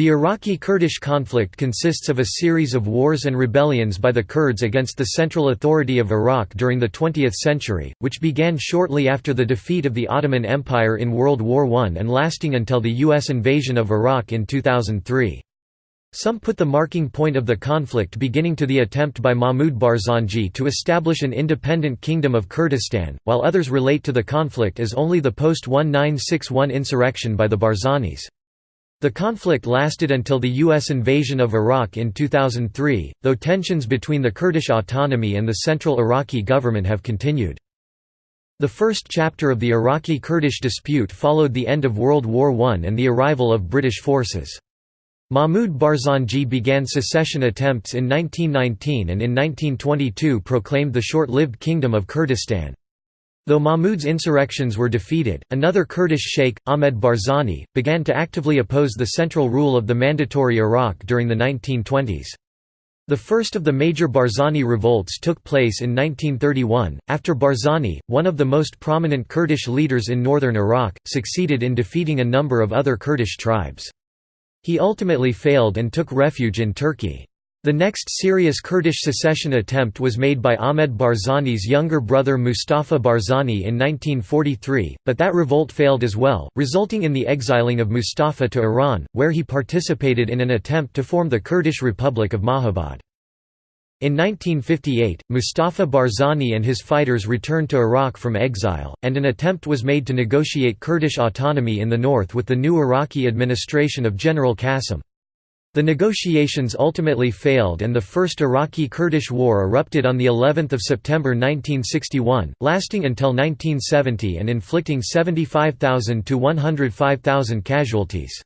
The Iraqi-Kurdish conflict consists of a series of wars and rebellions by the Kurds against the central authority of Iraq during the 20th century, which began shortly after the defeat of the Ottoman Empire in World War I and lasting until the U.S. invasion of Iraq in 2003. Some put the marking point of the conflict beginning to the attempt by Mahmud Barzanji to establish an independent kingdom of Kurdistan, while others relate to the conflict as only the post-1961 insurrection by the Barzanis. The conflict lasted until the U.S. invasion of Iraq in 2003, though tensions between the Kurdish autonomy and the central Iraqi government have continued. The first chapter of the Iraqi-Kurdish dispute followed the end of World War I and the arrival of British forces. Mahmud Barzanji began secession attempts in 1919 and in 1922 proclaimed the short-lived Kingdom of Kurdistan. Though Mahmud's insurrections were defeated, another Kurdish sheikh, Ahmed Barzani, began to actively oppose the central rule of the Mandatory Iraq during the 1920s. The first of the major Barzani revolts took place in 1931, after Barzani, one of the most prominent Kurdish leaders in northern Iraq, succeeded in defeating a number of other Kurdish tribes. He ultimately failed and took refuge in Turkey. The next serious Kurdish secession attempt was made by Ahmed Barzani's younger brother Mustafa Barzani in 1943, but that revolt failed as well, resulting in the exiling of Mustafa to Iran, where he participated in an attempt to form the Kurdish Republic of Mahabad. In 1958, Mustafa Barzani and his fighters returned to Iraq from exile, and an attempt was made to negotiate Kurdish autonomy in the north with the new Iraqi administration of General Qasim. The negotiations ultimately failed and the First Iraqi-Kurdish War erupted on of September 1961, lasting until 1970 and inflicting 75,000 to 105,000 casualties.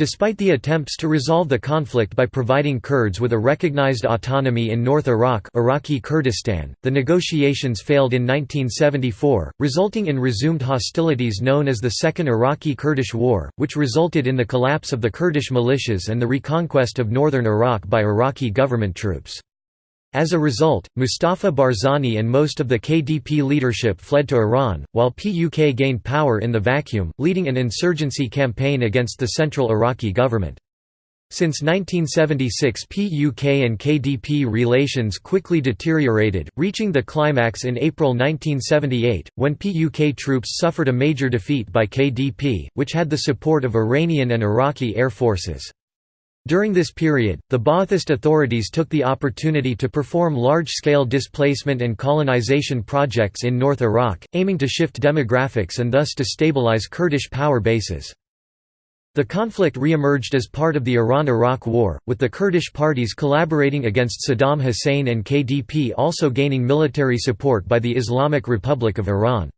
Despite the attempts to resolve the conflict by providing Kurds with a recognized autonomy in North Iraq Iraqi Kurdistan, the negotiations failed in 1974, resulting in resumed hostilities known as the Second Iraqi-Kurdish War, which resulted in the collapse of the Kurdish militias and the reconquest of northern Iraq by Iraqi government troops. As a result, Mustafa Barzani and most of the KDP leadership fled to Iran, while PUK gained power in the vacuum, leading an insurgency campaign against the central Iraqi government. Since 1976 PUK and KDP relations quickly deteriorated, reaching the climax in April 1978, when PUK troops suffered a major defeat by KDP, which had the support of Iranian and Iraqi air forces. During this period, the Ba'athist authorities took the opportunity to perform large-scale displacement and colonization projects in North Iraq, aiming to shift demographics and thus to stabilize Kurdish power bases. The conflict re-emerged as part of the Iran–Iraq War, with the Kurdish parties collaborating against Saddam Hussein and KDP also gaining military support by the Islamic Republic of Iran.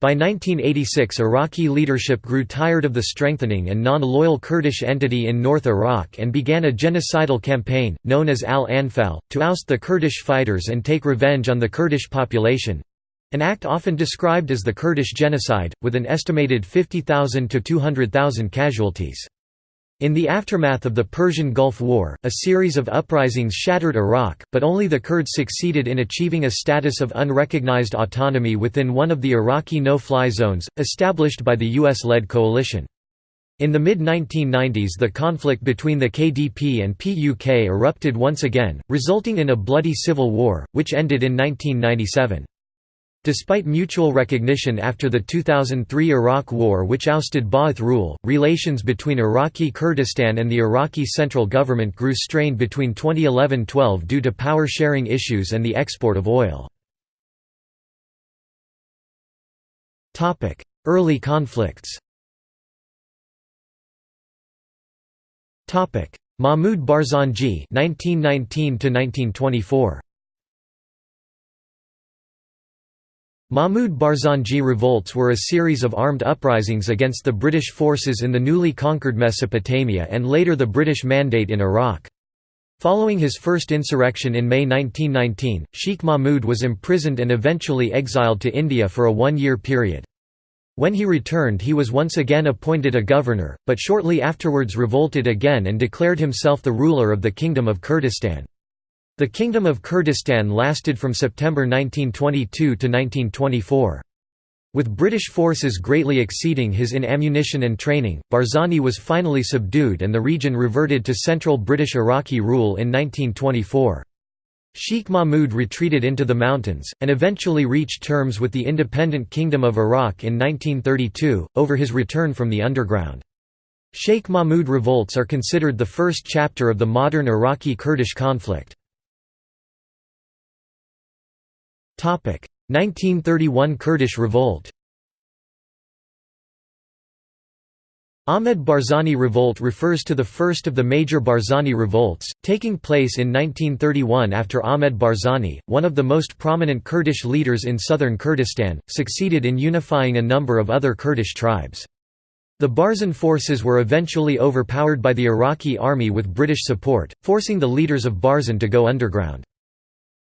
By 1986 Iraqi leadership grew tired of the strengthening and non-loyal Kurdish entity in North Iraq and began a genocidal campaign, known as Al-Anfal, to oust the Kurdish fighters and take revenge on the Kurdish population—an act often described as the Kurdish genocide, with an estimated 50,000 to 200,000 casualties. In the aftermath of the Persian Gulf War, a series of uprisings shattered Iraq, but only the Kurds succeeded in achieving a status of unrecognized autonomy within one of the Iraqi no-fly zones, established by the US-led coalition. In the mid-1990s the conflict between the KDP and PUK erupted once again, resulting in a bloody civil war, which ended in 1997. Despite mutual recognition after the 2003 Iraq War which ousted Ba'ath rule, relations between Iraqi Kurdistan and the Iraqi central government grew strained between 2011–12 due to power-sharing issues and the export of oil. Early conflicts Mahmud Barzanji 1919 1924 Mahmud Barzanji revolts were a series of armed uprisings against the British forces in the newly conquered Mesopotamia and later the British Mandate in Iraq. Following his first insurrection in May 1919, Sheikh Mahmud was imprisoned and eventually exiled to India for a one-year period. When he returned he was once again appointed a governor, but shortly afterwards revolted again and declared himself the ruler of the Kingdom of Kurdistan. The Kingdom of Kurdistan lasted from September 1922 to 1924. With British forces greatly exceeding his in ammunition and training, Barzani was finally subdued and the region reverted to central British Iraqi rule in 1924. Sheikh Mahmud retreated into the mountains, and eventually reached terms with the independent Kingdom of Iraq in 1932, over his return from the underground. Sheikh Mahmud revolts are considered the first chapter of the modern Iraqi-Kurdish conflict. 1931 Kurdish revolt Ahmed Barzani Revolt refers to the first of the major Barzani revolts, taking place in 1931 after Ahmed Barzani, one of the most prominent Kurdish leaders in southern Kurdistan, succeeded in unifying a number of other Kurdish tribes. The Barzan forces were eventually overpowered by the Iraqi army with British support, forcing the leaders of Barzan to go underground.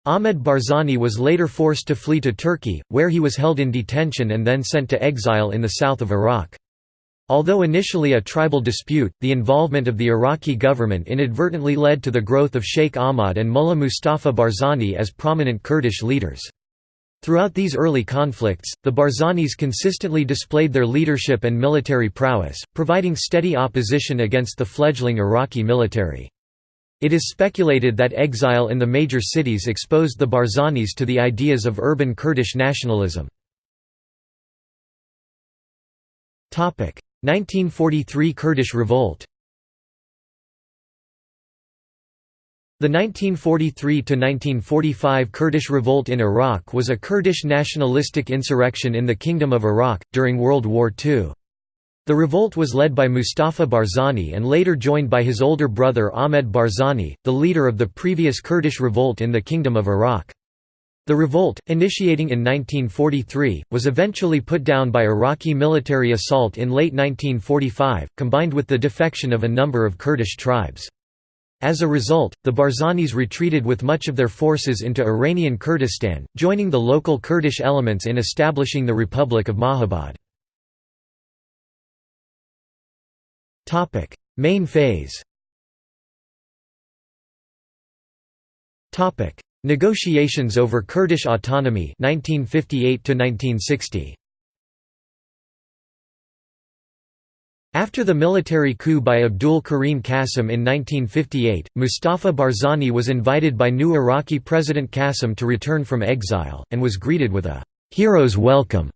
Ahmed Barzani was later forced to flee to Turkey, where he was held in detention and then sent to exile in the south of Iraq. Although initially a tribal dispute, the involvement of the Iraqi government inadvertently led to the growth of Sheikh Ahmad and Mullah Mustafa Barzani as prominent Kurdish leaders. Throughout these early conflicts, the Barzanis consistently displayed their leadership and military prowess, providing steady opposition against the fledgling Iraqi military. It is speculated that exile in the major cities exposed the Barzanis to the ideas of urban Kurdish nationalism. 1943 Kurdish revolt The 1943–1945 Kurdish revolt in Iraq was a Kurdish nationalistic insurrection in the Kingdom of Iraq, during World War II. The revolt was led by Mustafa Barzani and later joined by his older brother Ahmed Barzani, the leader of the previous Kurdish revolt in the Kingdom of Iraq. The revolt, initiating in 1943, was eventually put down by Iraqi military assault in late 1945, combined with the defection of a number of Kurdish tribes. As a result, the Barzanis retreated with much of their forces into Iranian Kurdistan, joining the local Kurdish elements in establishing the Republic of Mahabad. Topic: Main phase. Topic: Negotiations over Kurdish autonomy 1958 to 1960. After the military coup by Abdul Karim Qasim in 1958, Mustafa Barzani was invited by new Iraqi President Qasim to return from exile, and was greeted with a «hero's welcome»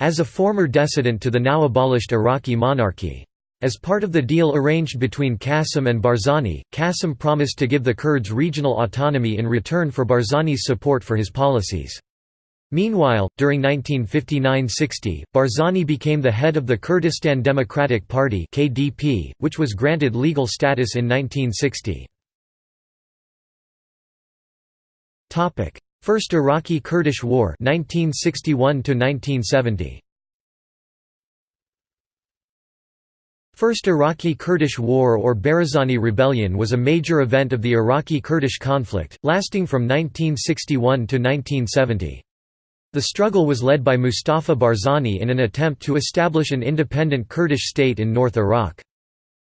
as a former dissident to the now abolished Iraqi monarchy. As part of the deal arranged between Qasim and Barzani, Qasim promised to give the Kurds regional autonomy in return for Barzani's support for his policies. Meanwhile, during 1959–60, Barzani became the head of the Kurdistan Democratic Party (KDP), which was granted legal status in 1960. Topic: First Iraqi-Kurdish War 1961 1970. First Iraqi-Kurdish War or Barzani Rebellion was a major event of the Iraqi-Kurdish conflict, lasting from 1961 to 1970. The struggle was led by Mustafa Barzani in an attempt to establish an independent Kurdish state in North Iraq.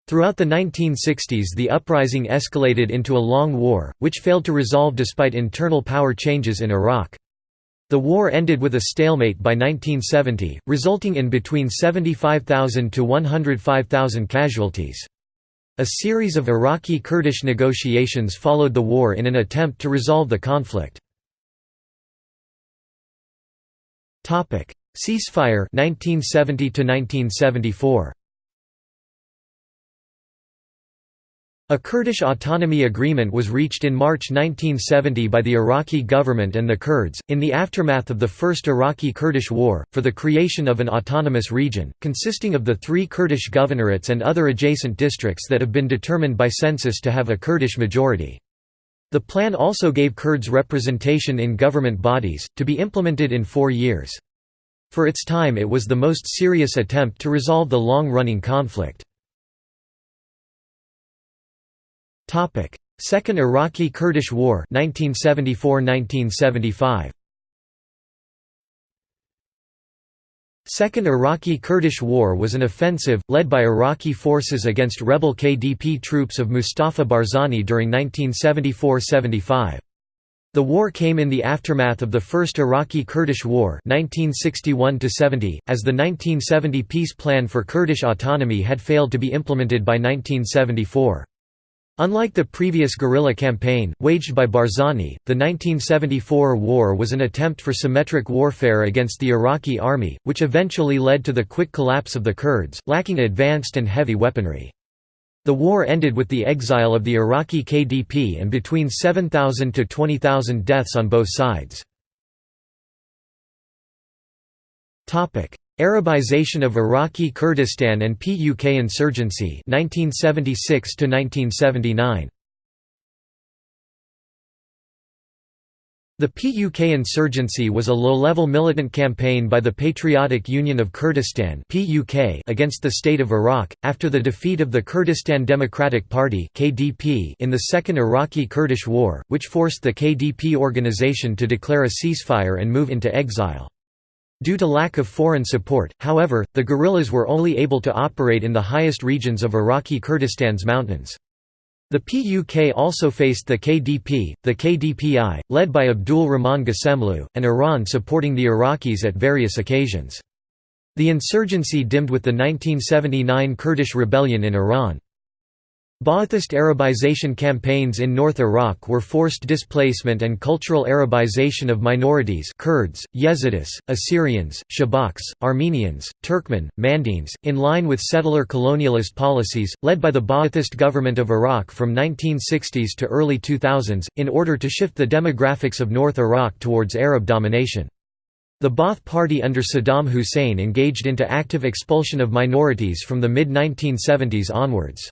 Throughout the 1960s the uprising escalated into a long war, which failed to resolve despite internal power changes in Iraq. The war ended with a stalemate by 1970, resulting in between 75,000 to 105,000 casualties. A series of Iraqi-Kurdish negotiations followed the war in an attempt to resolve the conflict. Ceasefire 1970 to 1974 A Kurdish autonomy agreement was reached in March 1970 by the Iraqi government and the Kurds, in the aftermath of the First Iraqi-Kurdish War, for the creation of an autonomous region, consisting of the three Kurdish governorates and other adjacent districts that have been determined by census to have a Kurdish majority. The plan also gave Kurds representation in government bodies, to be implemented in four years. For its time it was the most serious attempt to resolve the long-running conflict. Topic: Second Iraqi-Kurdish War 1974–1975. Second Iraqi-Kurdish War was an offensive, led by Iraqi forces against rebel KDP troops of Mustafa Barzani during 1974–75. The war came in the aftermath of the First Iraqi-Kurdish War 1961 as the 1970 peace plan for Kurdish autonomy had failed to be implemented by 1974. Unlike the previous guerrilla campaign, waged by Barzani, the 1974 war was an attempt for symmetric warfare against the Iraqi army, which eventually led to the quick collapse of the Kurds, lacking advanced and heavy weaponry. The war ended with the exile of the Iraqi KDP and between 7,000 to 20,000 deaths on both sides. Arabization of Iraqi Kurdistan and PUK insurgency 1976 to 1979 The PUK insurgency was a low-level militant campaign by the Patriotic Union of Kurdistan (PUK) against the state of Iraq, after the defeat of the Kurdistan Democratic Party (KDP) in the Second Iraqi-Kurdish War, which forced the KDP organization to declare a ceasefire and move into exile. Due to lack of foreign support, however, the guerrillas were only able to operate in the highest regions of Iraqi Kurdistan's mountains. The PUK also faced the KDP, the KDPI, led by Abdul Rahman Ghasemlu, and Iran supporting the Iraqis at various occasions. The insurgency dimmed with the 1979 Kurdish rebellion in Iran. Ba'athist Arabization campaigns in North Iraq were forced displacement and cultural Arabization of minorities Kurds, Yazidis, Assyrians, Shabaks, Armenians, Turkmen, Mandaeans, in line with settler colonialist policies, led by the Ba'athist government of Iraq from 1960s to early 2000s, in order to shift the demographics of North Iraq towards Arab domination. The Ba'ath Party under Saddam Hussein engaged into active expulsion of minorities from the mid-1970s onwards.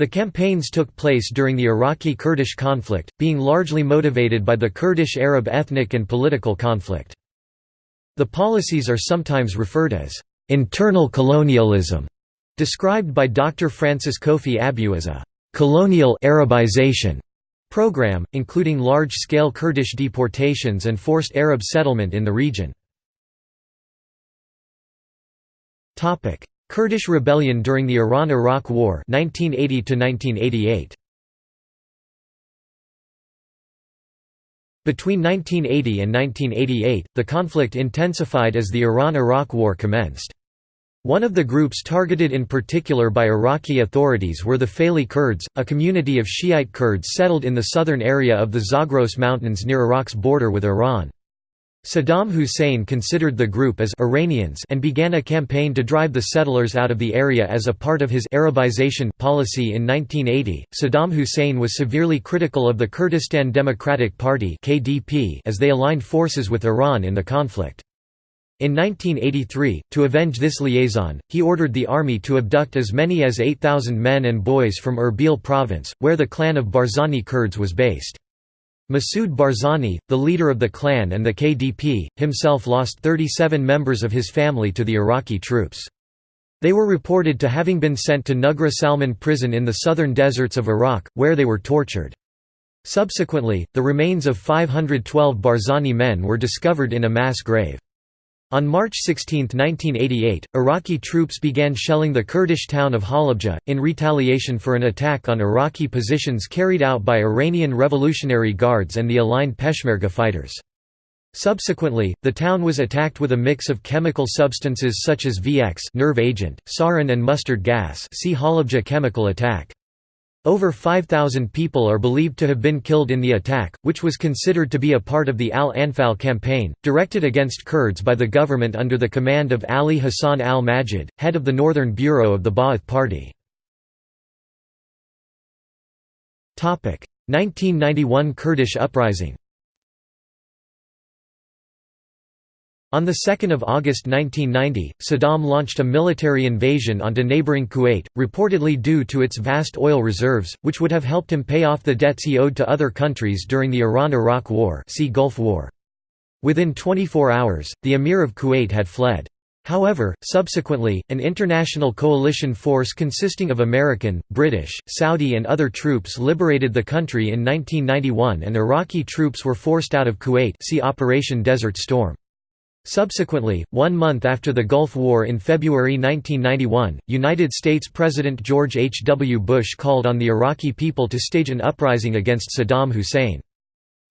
The campaigns took place during the Iraqi-Kurdish conflict, being largely motivated by the Kurdish-Arab ethnic and political conflict. The policies are sometimes referred as internal colonialism, described by Dr. Francis Kofi Abiew as a colonial Arabization program, including large-scale Kurdish deportations and forced Arab settlement in the region. Kurdish rebellion during the Iran–Iraq War 1980 1988. Between 1980 and 1988, the conflict intensified as the Iran–Iraq War commenced. One of the groups targeted in particular by Iraqi authorities were the Faili Kurds, a community of Shiite Kurds settled in the southern area of the Zagros Mountains near Iraq's border with Iran. Saddam Hussein considered the group as Iranians and began a campaign to drive the settlers out of the area as a part of his Arabization policy in 1980. Saddam Hussein was severely critical of the Kurdistan Democratic Party (KDP) as they aligned forces with Iran in the conflict. In 1983, to avenge this liaison, he ordered the army to abduct as many as 8,000 men and boys from Erbil province, where the clan of Barzani Kurds was based. Masoud Barzani, the leader of the clan and the KDP, himself lost 37 members of his family to the Iraqi troops. They were reported to having been sent to Nugra Salman prison in the southern deserts of Iraq, where they were tortured. Subsequently, the remains of 512 Barzani men were discovered in a mass grave. On March 16, 1988, Iraqi troops began shelling the Kurdish town of Halabja, in retaliation for an attack on Iraqi positions carried out by Iranian Revolutionary Guards and the aligned Peshmerga fighters. Subsequently, the town was attacked with a mix of chemical substances such as VX nerve agent, sarin and mustard gas see Halabja chemical attack. Over 5,000 people are believed to have been killed in the attack, which was considered to be a part of the Al-Anfal campaign, directed against Kurds by the government under the command of Ali Hassan al-Majid, head of the Northern Bureau of the Ba'ath Party. 1991 Kurdish uprising On 2 August 1990, Saddam launched a military invasion onto neighboring Kuwait, reportedly due to its vast oil reserves, which would have helped him pay off the debts he owed to other countries during the Iran–Iraq War see Gulf War. Within 24 hours, the Emir of Kuwait had fled. However, subsequently, an international coalition force consisting of American, British, Saudi and other troops liberated the country in 1991 and Iraqi troops were forced out of Kuwait see Operation Desert Storm. Subsequently, one month after the Gulf War in February 1991, United States President George H. W. Bush called on the Iraqi people to stage an uprising against Saddam Hussein.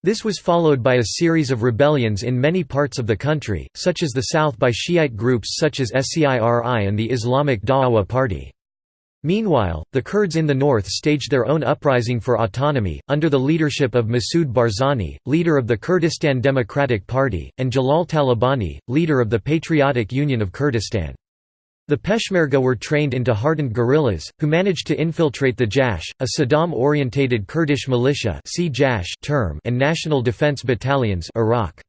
This was followed by a series of rebellions in many parts of the country, such as the south by Shiite groups such as SCIRI and the Islamic Da'awa Party. Meanwhile, the Kurds in the north staged their own uprising for autonomy, under the leadership of Masoud Barzani, leader of the Kurdistan Democratic Party, and Jalal Talabani, leader of the Patriotic Union of Kurdistan. The Peshmerga were trained into hardened guerrillas, who managed to infiltrate the Jash, a Saddam-orientated Kurdish militia term and National Defense Battalions Iraq.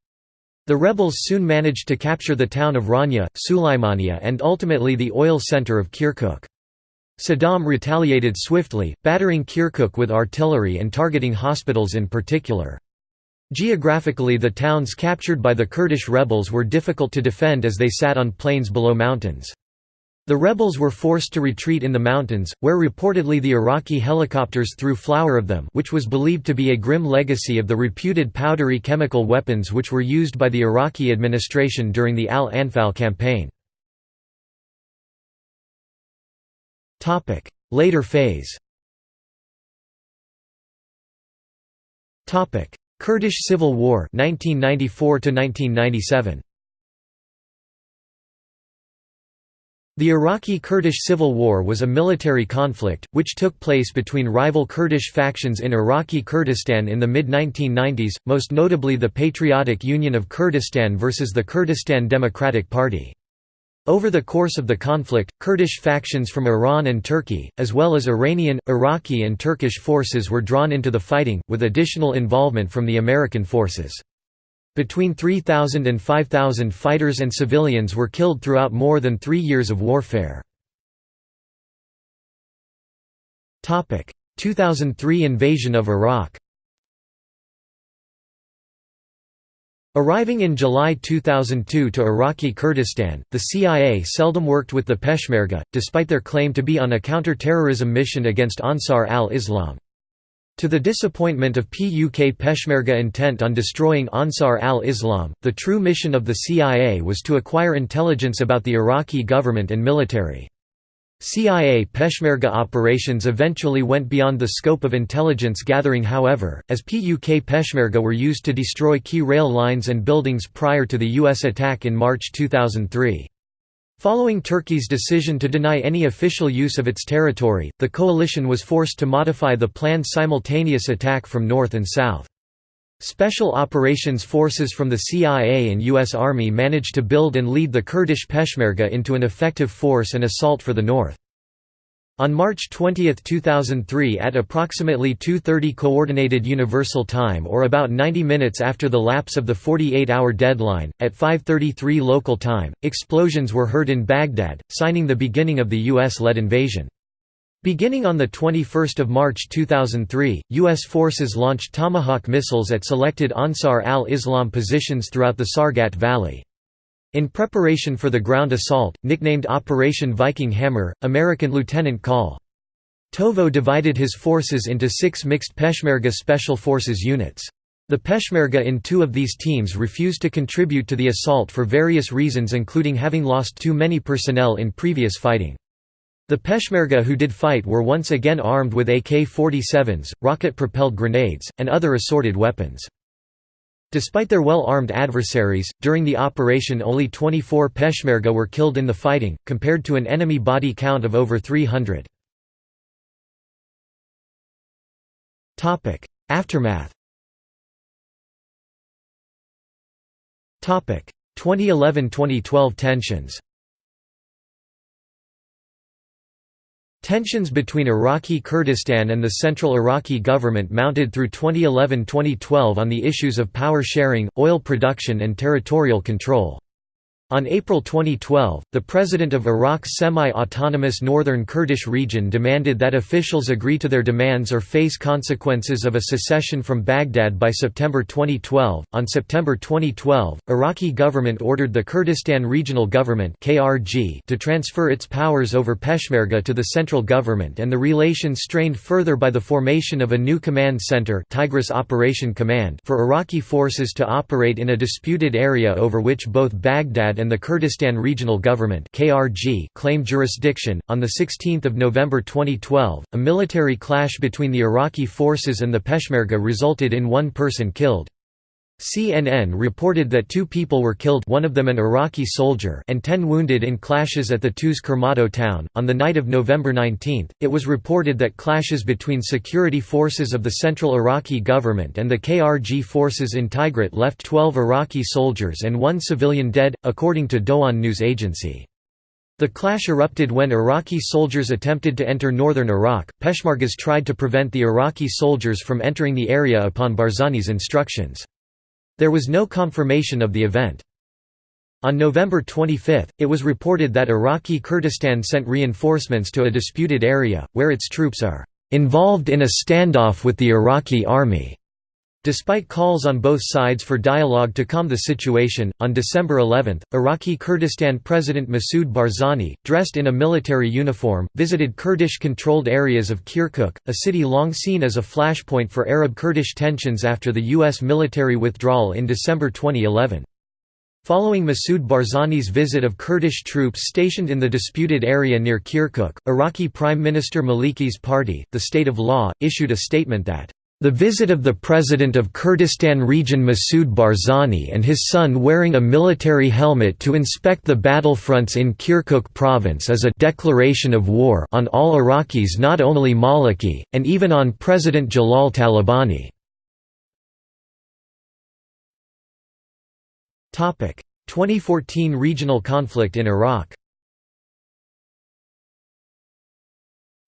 The rebels soon managed to capture the town of Rania, Sulaimania and ultimately the oil center of Kirkuk. Saddam retaliated swiftly, battering Kirkuk with artillery and targeting hospitals in particular. Geographically the towns captured by the Kurdish rebels were difficult to defend as they sat on plains below mountains. The rebels were forced to retreat in the mountains, where reportedly the Iraqi helicopters threw flour of them which was believed to be a grim legacy of the reputed powdery chemical weapons which were used by the Iraqi administration during the Al-Anfal campaign. Later phase. Kurdish Civil War 1994 1997 The Iraqi-Kurdish civil war was a military conflict, which took place between rival Kurdish factions in Iraqi Kurdistan in the mid-1990s, most notably the Patriotic Union of Kurdistan versus the Kurdistan Democratic Party. Over the course of the conflict, Kurdish factions from Iran and Turkey, as well as Iranian, Iraqi and Turkish forces were drawn into the fighting, with additional involvement from the American forces. Between 3,000 and 5,000 fighters and civilians were killed throughout more than three years of warfare. 2003 invasion of Iraq Arriving in July 2002 to Iraqi Kurdistan, the CIA seldom worked with the Peshmerga, despite their claim to be on a counter-terrorism mission against Ansar al-Islam. To the disappointment of PUK Peshmerga intent on destroying Ansar al-Islam, the true mission of the CIA was to acquire intelligence about the Iraqi government and military. CIA Peshmerga operations eventually went beyond the scope of intelligence gathering however, as PUK Peshmerga were used to destroy key rail lines and buildings prior to the U.S. attack in March 2003. Following Turkey's decision to deny any official use of its territory, the coalition was forced to modify the planned simultaneous attack from north and south. Special operations forces from the CIA and U.S. Army managed to build and lead the Kurdish Peshmerga into an effective force and assault for the north. On March 20, 2003 at approximately 2.30 Coordinated Universal Time or about 90 minutes after the lapse of the 48-hour deadline, at 5.33 local time, explosions were heard in Baghdad, signing the beginning of the U.S.-led invasion. Beginning on 21 March 2003, U.S. forces launched Tomahawk missiles at selected Ansar al-Islam positions throughout the Sargat Valley. In preparation for the ground assault, nicknamed Operation Viking Hammer, American Lieutenant Col. Tovo divided his forces into six mixed Peshmerga Special Forces units. The Peshmerga in two of these teams refused to contribute to the assault for various reasons including having lost too many personnel in previous fighting. The Peshmerga who did fight were once again armed with AK-47s, rocket-propelled grenades, and other assorted weapons. Despite their well-armed adversaries, during the operation only 24 Peshmerga were killed in the fighting, compared to an enemy body count of over 300. Aftermath 2011–2012 tensions Tensions between Iraqi Kurdistan and the central Iraqi government mounted through 2011–2012 on the issues of power sharing, oil production and territorial control. On April 2012, the president of Iraq's semi-autonomous northern Kurdish region demanded that officials agree to their demands or face consequences of a secession from Baghdad by September 2012. On September 2012, Iraqi government ordered the Kurdistan Regional Government (KRG) to transfer its powers over Peshmerga to the central government and the relations strained further by the formation of a new command center, Tigris Operation Command, for Iraqi forces to operate in a disputed area over which both Baghdad and the Kurdistan Regional Government (KRG) claimed jurisdiction. On the 16th of November 2012, a military clash between the Iraqi forces and the Peshmerga resulted in one person killed. CNN reported that two people were killed one of them an Iraqi soldier and ten wounded in clashes at the Tuz Khurmatu town. On the night of November 19, it was reported that clashes between security forces of the central Iraqi government and the KRG forces in Tigrit left 12 Iraqi soldiers and one civilian dead, according to Doğan news agency. The clash erupted when Iraqi soldiers attempted to enter northern Iraq. Peshmergas tried to prevent the Iraqi soldiers from entering the area upon Barzani's instructions. There was no confirmation of the event. On November 25, it was reported that Iraqi Kurdistan sent reinforcements to a disputed area, where its troops are "...involved in a standoff with the Iraqi army." Despite calls on both sides for dialogue to calm the situation, on December 11, Iraqi Kurdistan President Masoud Barzani, dressed in a military uniform, visited Kurdish-controlled areas of Kirkuk, a city long seen as a flashpoint for Arab-Kurdish tensions after the U.S. military withdrawal in December 2011. Following Masoud Barzani's visit of Kurdish troops stationed in the disputed area near Kirkuk, Iraqi Prime Minister Maliki's party, the State of Law, issued a statement that the visit of the president of Kurdistan region Masoud Barzani and his son wearing a military helmet to inspect the battlefronts in Kirkuk province is a declaration of war on all Iraqis not only Maliki, and even on President Jalal Talabani. 2014 regional conflict in Iraq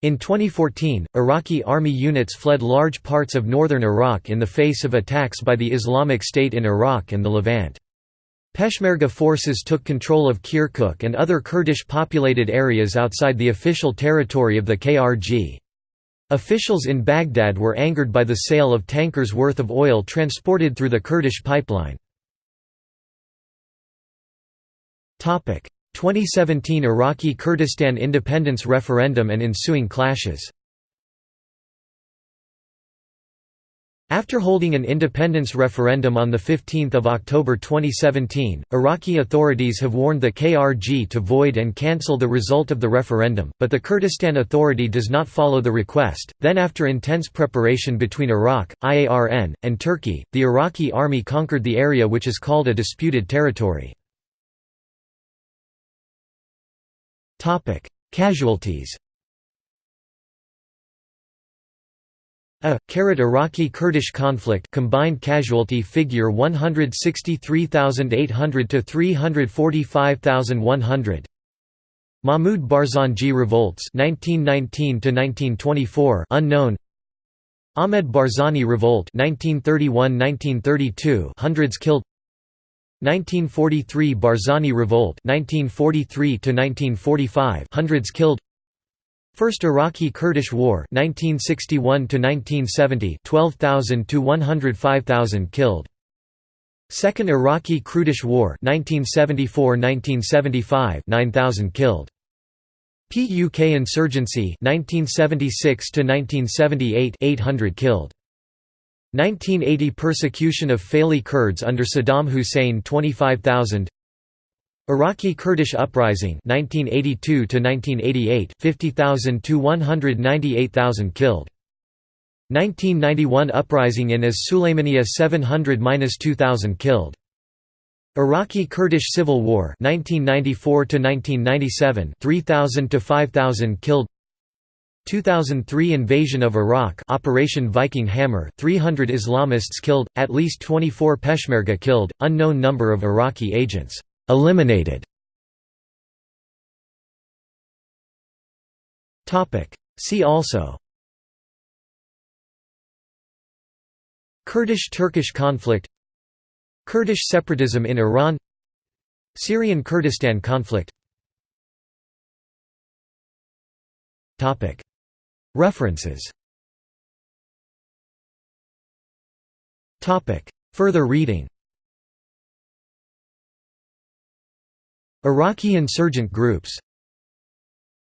In 2014, Iraqi army units fled large parts of northern Iraq in the face of attacks by the Islamic State in Iraq and the Levant. Peshmerga forces took control of Kirkuk and other Kurdish-populated areas outside the official territory of the KRG. Officials in Baghdad were angered by the sale of tankers worth of oil transported through the Kurdish pipeline. 2017 Iraqi Kurdistan independence referendum and ensuing clashes After holding an independence referendum on 15 October 2017, Iraqi authorities have warned the KRG to void and cancel the result of the referendum, but the Kurdistan Authority does not follow the request. Then after intense preparation between Iraq, Iran, and Turkey, the Iraqi army conquered the area which is called a disputed territory. Casualties. A Iraqi-Kurdish conflict combined casualty figure 163,800 to 345,100. Mahmud Barzanji revolts 1919 to 1924 unknown. Ahmed Barzani revolt 1931-1932 hundreds killed 1943 Barzani Revolt 1943 to 1945 hundreds killed. First Iraqi-Kurdish War 1961 to 1970 12,000 to 105,000 killed. Second Iraqi-Kurdish War 1974-1975 9,000 killed. PUK insurgency 1976 to 1978 800 killed 1980 Persecution of Faili Kurds under Saddam Hussein 25,000 Iraqi Kurdish Uprising 1982 to 1988 50,000 to 198,000 killed. 1991 Uprising in As Sulaymaniyah 700-2000 killed. Iraqi Kurdish Civil War 1994 to 1997 3000 to 5000 killed 2003 invasion of Iraq Operation Viking Hammer 300 Islamists killed, at least 24 Peshmerga killed, unknown number of Iraqi agents eliminated. See also Kurdish–Turkish conflict Kurdish separatism in Iran Syrian Kurdistan conflict References. Further reading. Iraqi insurgent groups